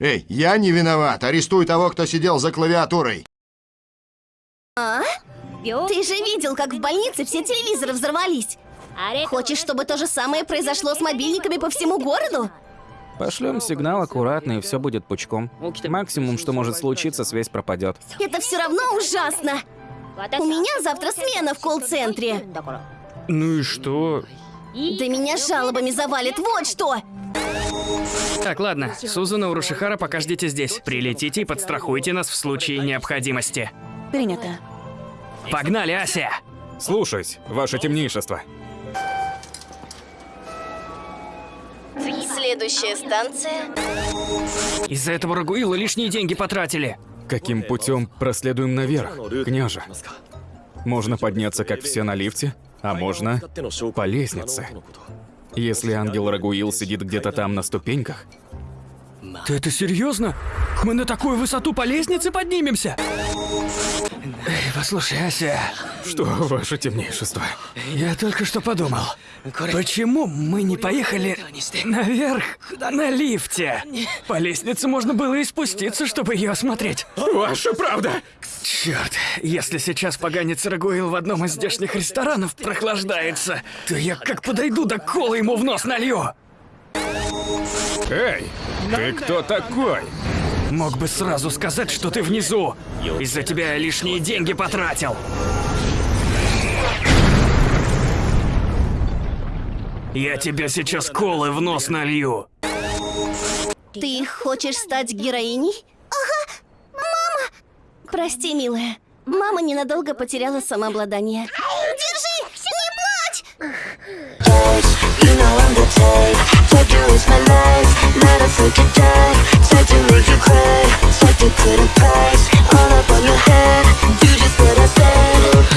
Эй, я не виноват. Арестуй того, кто сидел за клавиатурой. А? Ты же видел, как в больнице все телевизоры взорвались. Хочешь, чтобы то же самое произошло с мобильниками по всему городу? Пошлем сигнал аккуратно, и все будет пучком. Максимум, что может случиться, связь пропадет. Это все равно ужасно. У меня завтра смена в колл-центре. Ну и что? Да меня жалобами завалит, вот что! Так, ладно. Сузана Урушихара, пока ждите здесь. Прилетите и подстрахуйте нас в случае необходимости. Принято. Погнали, Ася! Слушаюсь, ваше темнейшество. Следующая станция. Из-за этого Рагуила лишние деньги потратили. Каким путем проследуем наверх, княже? Можно подняться, как все, на лифте, а можно по лестнице. Если ангел Рагуил сидит где-то там на ступеньках, Ты это серьезно? Мы на такую высоту по лестнице поднимемся? Эй, послушай, Ася, что, ваше темнейшество? я только что подумал. Почему мы не поехали наверх на лифте? По лестнице можно было и спуститься, чтобы ее осмотреть. Ваша правда! Черт, если сейчас поганец Рагуил в одном из здешних ресторанов прохлаждается, то я как подойду до кола ему в нос налью. Эй, ты кто такой? Мог бы сразу сказать, что ты внизу. Из-за тебя я лишние деньги потратил. Я тебе сейчас колы в нос налью. Ты хочешь стать героиней? Прости, милая. Мама ненадолго потеряла самообладание. Держи! Не плачь!